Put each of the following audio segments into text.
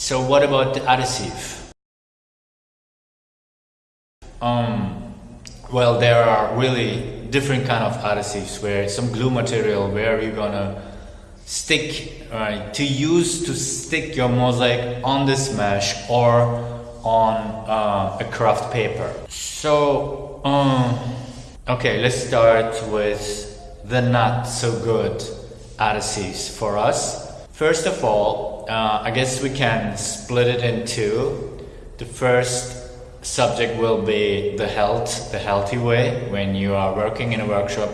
So what about the adhesive? Um, well, there are really different kind of adhesives where some glue material where you're gonna stick, right, to use to stick your mosaic on this mesh or on uh, a craft paper. So, um, okay, let's start with the not so good adhesives for us. First of all, uh, I guess we can split it in two. The first subject will be the health, the healthy way when you are working in a workshop.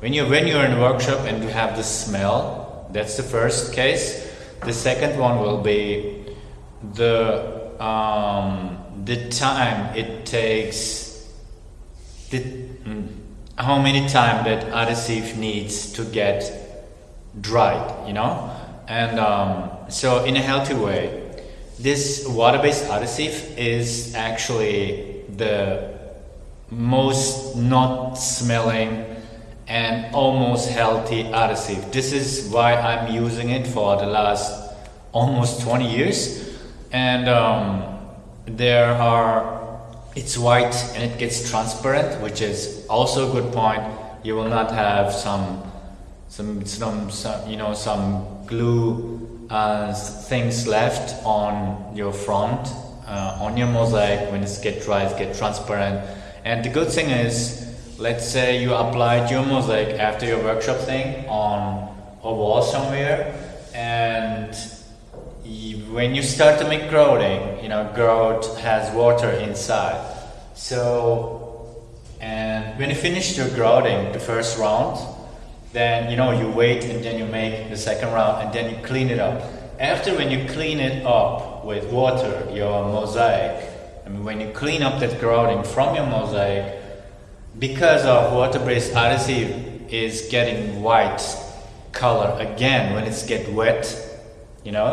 When you when you're in a workshop and you have the smell, that's the first case. The second one will be the um, the time it takes, the, mm, how many time that adhesive needs to get dried, you know. And um, so in a healthy way, this water-based adhesive is actually the most not smelling and almost healthy adhesive. This is why I'm using it for the last almost 20 years. And um, there are, it's white and it gets transparent, which is also a good point. You will not have some some, some, some you know, some glue uh, things left on your front, uh, on your mosaic when it's get dry, get transparent. And the good thing is, let's say you applied your mosaic after your workshop thing on a wall somewhere and when you start to make grouting, you know, grout has water inside. So, and when you finish your grouting, the first round, then you know you wait and then you make the second round and then you clean it up. After when you clean it up with water your mosaic I mean when you clean up that grouting from your mosaic because of water-based adhesive is getting white color again when it's get wet you know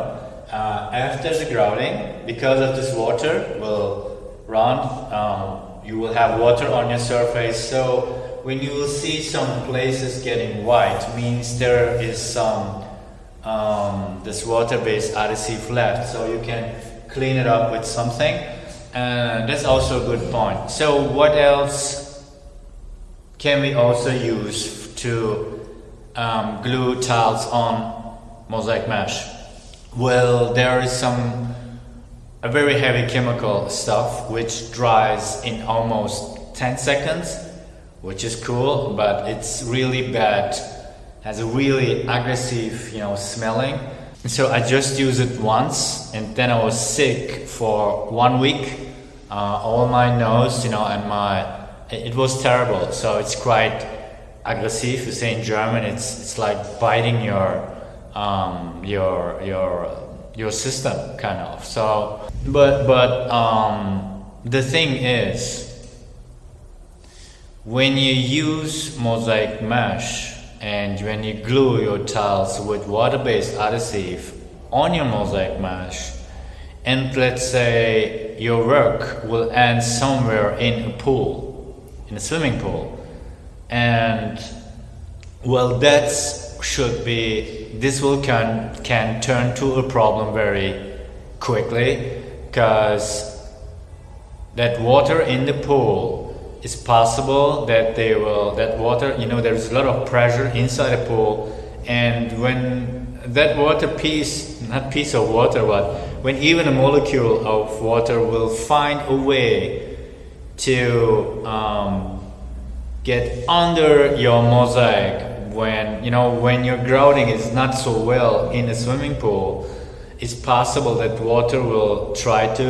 uh, after the grouting because of this water will run um, you will have water on your surface. So when you will see some places getting white, means there is some um, this water-based adhesive left, so you can clean it up with something. And that's also a good point. So what else can we also use to um, glue tiles on mosaic mesh? Well, there is some a very heavy chemical stuff which dries in almost 10 seconds which is cool, but it's really bad. Has a really aggressive, you know, smelling. And so I just used it once, and then I was sick for one week. Uh, all my nose, you know, and my it was terrible. So it's quite aggressive. You say in German, it's it's like biting your um, your your your system, kind of. So, but but um, the thing is when you use mosaic mesh and when you glue your tiles with water-based adhesive on your mosaic mesh and let's say your work will end somewhere in a pool, in a swimming pool and well that should be, this will can, can turn to a problem very quickly because that water in the pool it's possible that they will that water you know there's a lot of pressure inside a pool. And when that water piece not piece of water but when even a molecule of water will find a way to um, get under your mosaic when you know when your grouting is not so well in a swimming pool it's possible that water will try to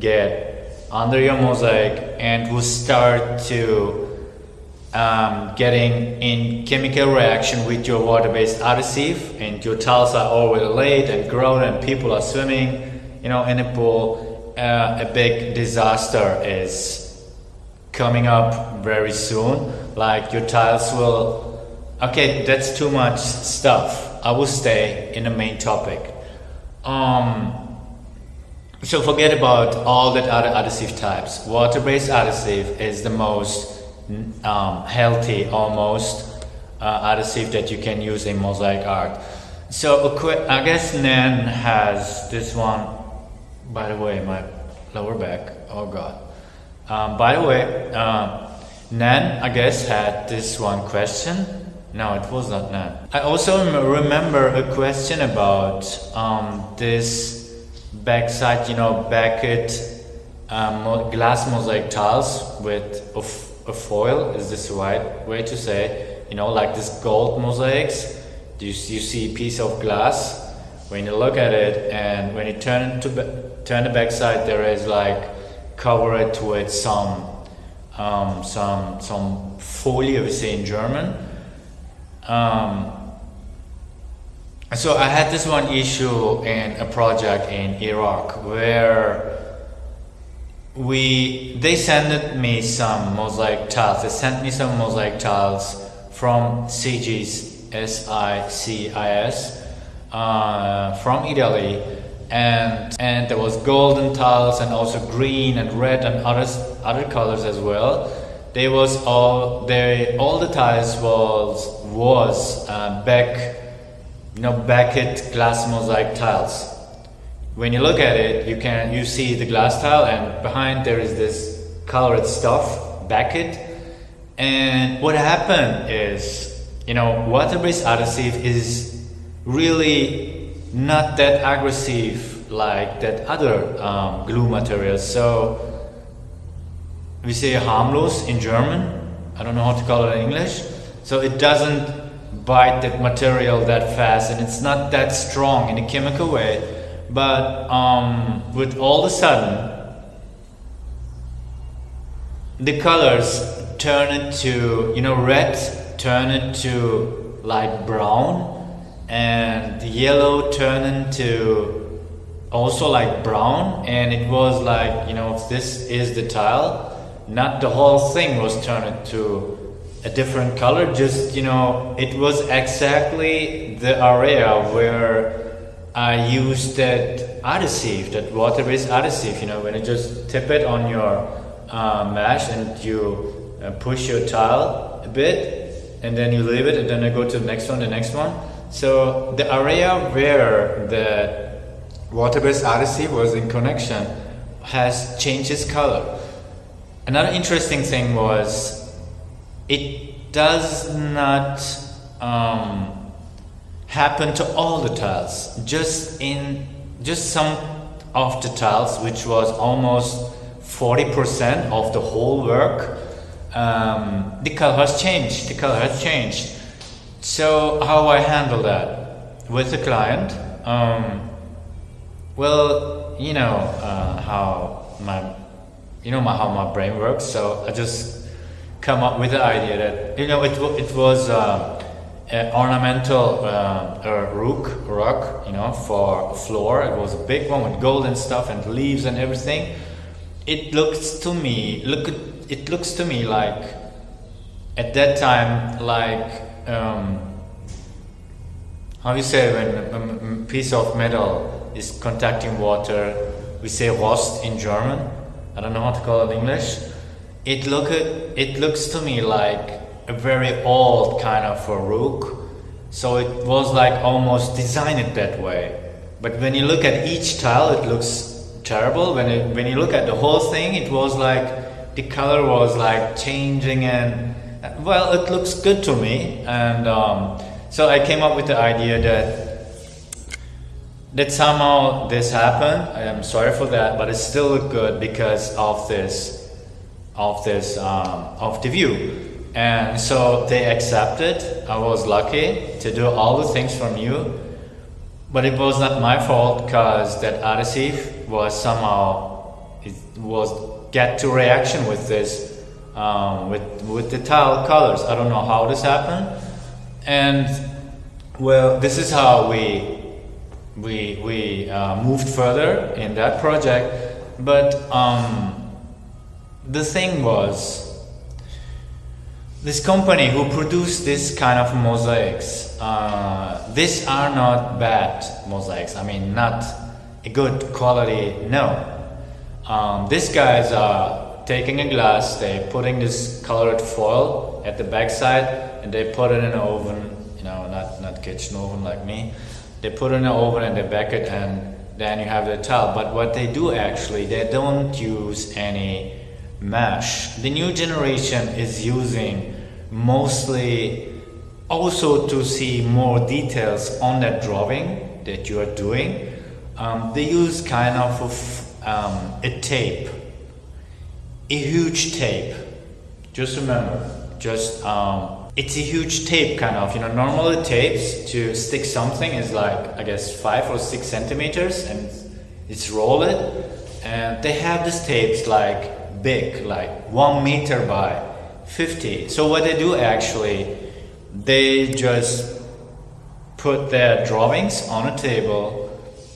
get under your mosaic and will start to um, getting in chemical reaction with your water-based adhesive and your tiles are already laid and grown and people are swimming you know in a pool. Uh, a big disaster is coming up very soon. Like your tiles will okay that's too much stuff. I will stay in the main topic. Um, so forget about all that other adhesive types. Water-based adhesive is the most um, healthy, almost, uh, adhesive that you can use in mosaic art. So I guess Nan has this one by the way, my lower back. Oh God. Um, by the way, uh, Nan, I guess, had this one question. No, it was not Nan. I also remember a question about um, this backside, you know, Beckett um, glass mosaic tiles with a, a foil. Is this the right way to say? You know, like this gold mosaics. You, you see a piece of glass when you look at it, and when you turn to turn the backside, there is like covered with some um, some some folie, we say in German. Um, so I had this one issue in a project in Iraq where we they sent me some mosaic tiles. They sent me some mosaic tiles from SICIS S I C I S uh, from Italy, and and there was golden tiles and also green and red and other other colors as well. There was all they all the tiles was was uh, back, you know, Beckett glass mosaic tiles. When you look at it, you can you see the glass tile, and behind there is this colored stuff, Beckett. And what happened is, you know, water-based adhesive is really not that aggressive like that other um, glue materials. So we say harmless in German. I don't know how to call it in English. So it doesn't bite that material that fast and it's not that strong in a chemical way. But um, with all of a sudden, the colors turn into, you know, red turn into light brown and the yellow turned into also like brown and it was like you know this is the tile not the whole thing was turned into a different color just you know it was exactly the area where I used that adhesive that water-based adhesive you know when you just tip it on your uh, mesh and you uh, push your tile a bit and then you leave it and then I go to the next one the next one so the area where the water-based adhesive was in connection has changed its color. Another interesting thing was it does not um, happen to all the tiles. Just in just some of the tiles, which was almost 40% of the whole work, um, the color has changed. The color has changed. So how I handle that with the client? Um, well, you know uh, how my, you know my, how my brain works. So I just come up with the idea that you know it it was uh, an ornamental uh, rook rock, you know, for a floor. It was a big one with golden stuff and leaves and everything. It looks to me look it looks to me like at that time like um, how you say when a piece of metal is contacting water, we say rost in German. I don't know how to call it in English. It look it looks to me like a very old kind of a rook. So it was like almost designed that way. But when you look at each tile, it looks terrible. When it, when you look at the whole thing, it was like the color was like changing and well, it looks good to me, and um, so I came up with the idea that that somehow this happened. I am sorry for that, but it still looked good because of this, of this, um, of the view. And so they accepted. I was lucky to do all the things from you, but it was not my fault because that adhesive was somehow it was get to reaction with this um, with, with the tile colors. I don't know how this happened. And well, this is how we, we, we uh, moved further in that project. But um, the thing was, this company who produced this kind of mosaics, uh, these are not bad mosaics. I mean, not a good quality, no. Um, these guys are taking a glass, they putting this colored foil at the backside and they put it in an oven, you know, not, not kitchen oven like me. They put it in an oven and they bake it and then you have the tile. But what they do actually, they don't use any mesh. The new generation is using mostly also to see more details on that drawing that you are doing. Um, they use kind of um, a tape, a huge tape. Just remember, just um, it's a huge tape kind of you know normally tapes to stick something is like i guess five or six centimeters and it's rolled and they have these tapes like big like one meter by 50 so what they do actually they just put their drawings on a table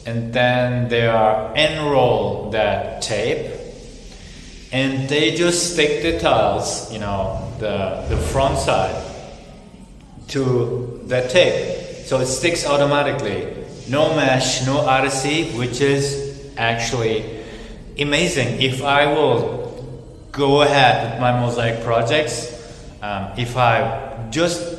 and then they are enroll that tape and they just stick the tiles you know the, the front side to the tape. So it sticks automatically. No mesh, no RC, which is actually amazing. If I will go ahead with my mosaic projects, um, if I just,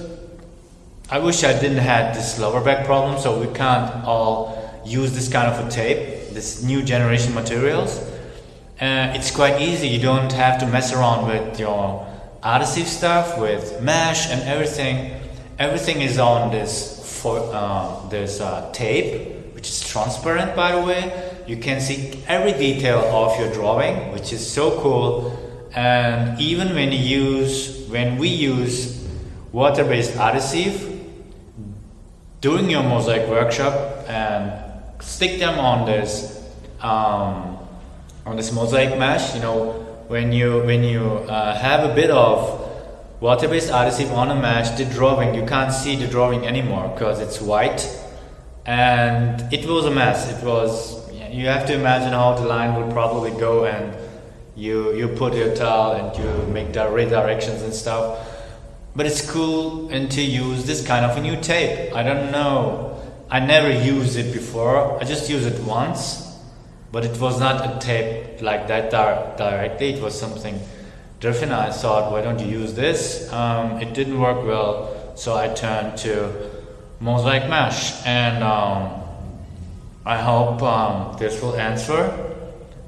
I wish I didn't have this lower back problem, so we can't all use this kind of a tape, this new generation materials. Uh, it's quite easy, you don't have to mess around with your adhesive stuff, with mesh and everything. Everything is on this for uh, this uh, tape which is transparent by the way. You can see every detail of your drawing which is so cool and even when you use when we use water-based adhesive during your mosaic workshop and stick them on this um, on this mosaic mesh you know when you when you uh, have a bit of Water-based adhesive on a mesh, the drawing, you can't see the drawing anymore because it's white and it was a mess. It was, you have to imagine how the line would probably go and you, you put your tile and you make the redirections and stuff. But it's cool and to use this kind of a new tape. I don't know. I never used it before. I just used it once, but it was not a tape like that directly. It was something different. I thought, why don't you use this? Um, it didn't work well, so I turned to Mosaic Mesh. And um, I hope um, this will answer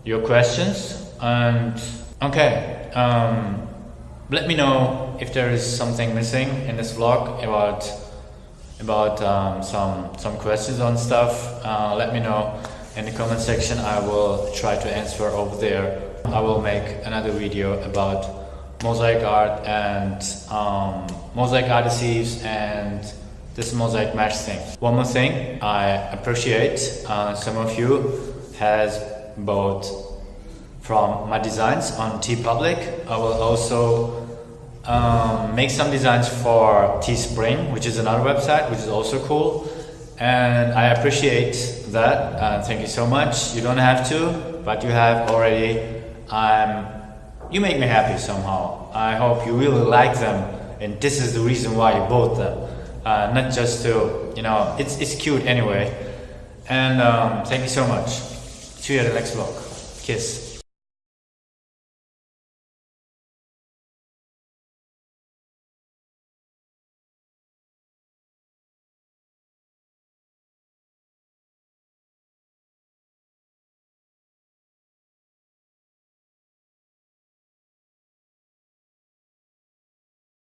your questions. And okay, um, let me know if there is something missing in this vlog about about um, some some questions on stuff. Uh, let me know in the comment section. I will try to answer over there I will make another video about mosaic art and um, mosaic adhesives and this mosaic mesh thing. One more thing, I appreciate uh, some of you has bought from my designs on TeePublic. I will also um, make some designs for Teespring, which is another website, which is also cool. And I appreciate that. Uh, thank you so much. You don't have to, but you have already um, you make me happy somehow. I hope you really like them and this is the reason why you bought them. Uh, not just to, you know, it's, it's cute anyway. And um, thank you so much. See you at the next vlog. Kiss.